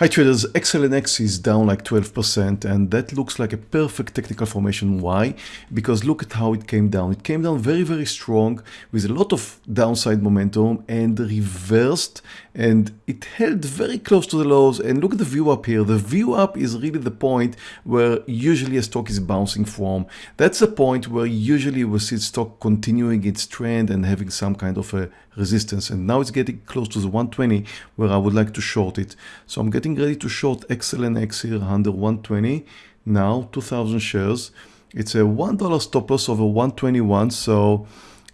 Hi traders, XLNX is down like 12% and that looks like a perfect technical formation. Why? Because look at how it came down. It came down very, very strong with a lot of downside momentum and reversed and it held very close to the lows and look at the VWAP here. The VWAP is really the point where usually a stock is bouncing from. That's the point where usually we see stock continuing its trend and having some kind of a resistance and now it's getting close to the 120 where I would like to short it. So I'm getting ready to short XLNX here under 120 now 2000 shares. It's a $1 stop loss over 121 so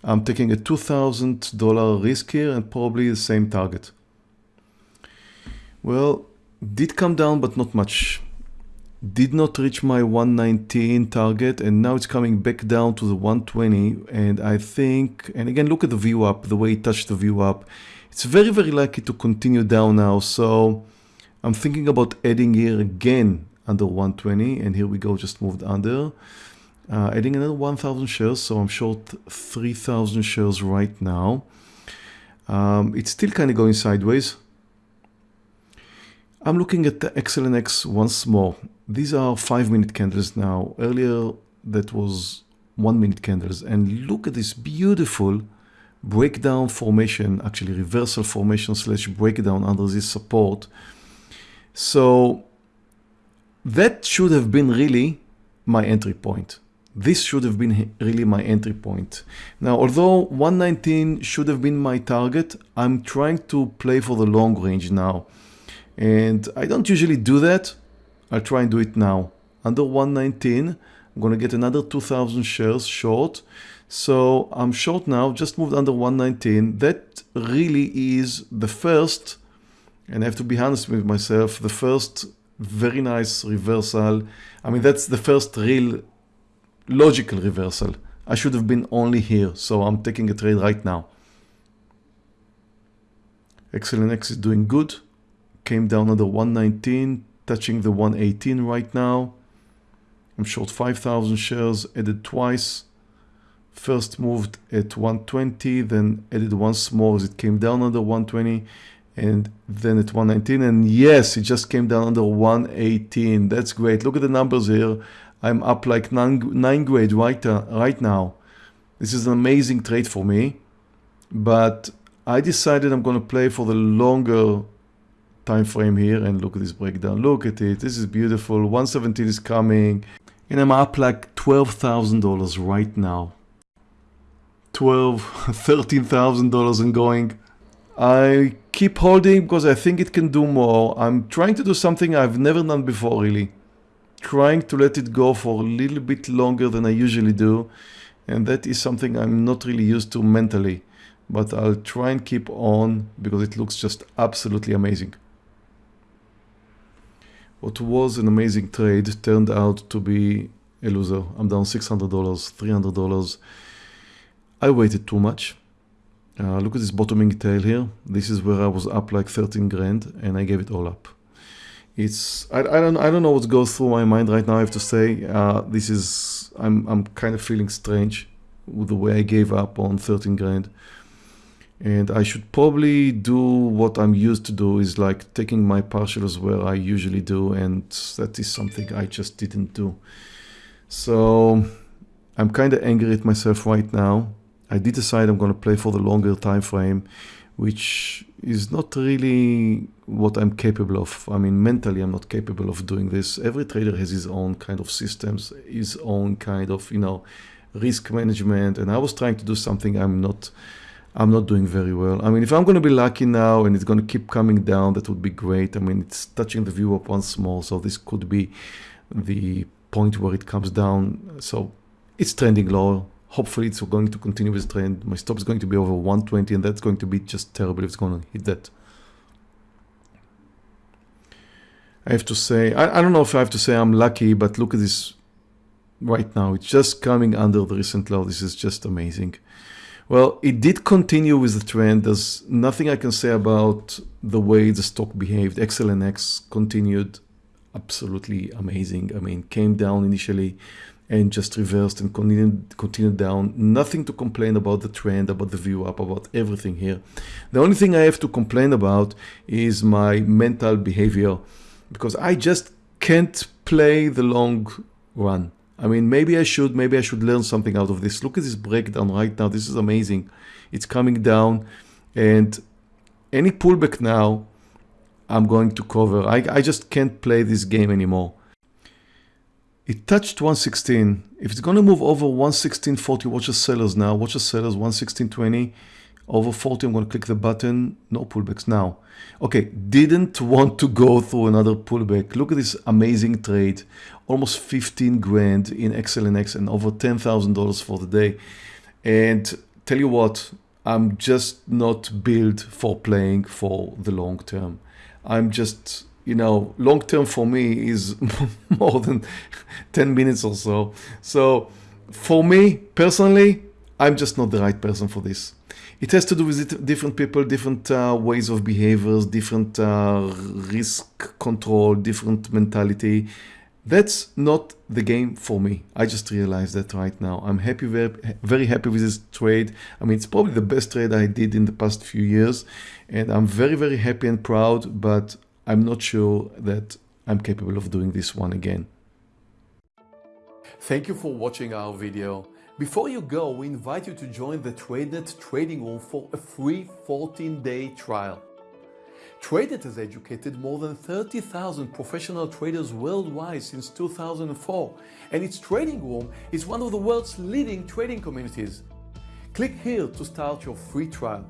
I'm taking a $2,000 risk here and probably the same target. Well, did come down, but not much. Did not reach my 119 target and now it's coming back down to the 120 and I think, and again, look at the VWAP, the way it touched the VWAP. It's very, very likely to continue down now. So I'm thinking about adding here again under 120 and here we go, just moved under. Uh, adding another 1000 shares, so I'm short 3000 shares right now. Um, it's still kind of going sideways. I'm looking at the XLNX once more. These are five minute candles now. Earlier that was one minute candles and look at this beautiful breakdown formation, actually reversal formation slash breakdown under this support. So that should have been really my entry point. This should have been really my entry point. Now, although 119 should have been my target, I'm trying to play for the long range now. And I don't usually do that. I'll try and do it now. Under 119, I'm going to get another 2000 shares short. So I'm short now, just moved under 119. That really is the first, and I have to be honest with myself, the first very nice reversal. I mean, that's the first real logical reversal. I should have been only here, so I'm taking a trade right now. XLNX is doing good came down under 119, touching the 118 right now. I'm short 5,000 shares, added twice. First moved at 120, then added once more as it came down under 120 and then at 119 and yes it just came down under 118 that's great look at the numbers here i'm up like nine, nine grade right uh, right now this is an amazing trade for me but i decided i'm going to play for the longer time frame here and look at this breakdown. Look at it. This is beautiful. 117 is coming. And I'm up like $12,000 right now. 12, $13,000 and going. I keep holding because I think it can do more. I'm trying to do something I've never done before really. Trying to let it go for a little bit longer than I usually do. And that is something I'm not really used to mentally. But I'll try and keep on because it looks just absolutely amazing. What was an amazing trade turned out to be a loser. I'm down $600, $300. I waited too much. Uh, look at this bottoming tail here. This is where I was up like 13 grand and I gave it all up. It's I, I don't I don't know what goes through my mind right now. I have to say uh, this is I'm I'm kind of feeling strange with the way I gave up on 13 grand and I should probably do what I'm used to do is like taking my partials where I usually do and that is something I just didn't do. So I'm kind of angry at myself right now. I did decide I'm going to play for the longer time frame which is not really what I'm capable of. I mean, mentally, I'm not capable of doing this. Every trader has his own kind of systems, his own kind of, you know, risk management. And I was trying to do something I'm not I'm not doing very well. I mean, if I'm going to be lucky now and it's going to keep coming down, that would be great. I mean, it's touching the VWAP once more, so this could be the point where it comes down. So it's trending lower. Hopefully it's going to continue this trend. My stop is going to be over 120 and that's going to be just terrible if it's going to hit that. I have to say, I, I don't know if I have to say I'm lucky, but look at this right now. It's just coming under the recent low. This is just amazing. Well, it did continue with the trend. There's nothing I can say about the way the stock behaved. XLNX continued absolutely amazing. I mean, came down initially and just reversed and continued, continued down. Nothing to complain about the trend, about the VWAP, about everything here. The only thing I have to complain about is my mental behavior because I just can't play the long run. I mean, maybe I should, maybe I should learn something out of this. Look at this breakdown right now. This is amazing. It's coming down and any pullback now, I'm going to cover. I, I just can't play this game anymore. It touched 116. If it's going to move over 116.40, watch the sellers now. Watch the sellers 116.20. Over 40, I'm going to click the button. No pullbacks now. Okay, didn't want to go through another pullback. Look at this amazing trade. Almost 15 grand in XLNX and over $10,000 for the day. And tell you what, I'm just not built for playing for the long term. I'm just you know, long term for me is more than 10 minutes or so. So for me personally, I'm just not the right person for this. It has to do with different people, different uh, ways of behaviors, different uh, risk control, different mentality. That's not the game for me. I just realized that right now. I'm happy, very, very happy with this trade. I mean, it's probably the best trade I did in the past few years. And I'm very, very happy and proud, but I'm not sure that I'm capable of doing this one again. Thank you for watching our video. Before you go, we invite you to join the TradeNet trading room for a free 14-day trial. TradeNet has educated more than 30,000 professional traders worldwide since 2004, and its trading room is one of the world's leading trading communities. Click here to start your free trial.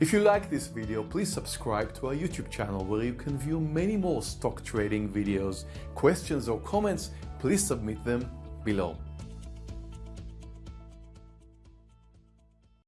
If you like this video, please subscribe to our YouTube channel where you can view many more stock trading videos. Questions or comments, please submit them below.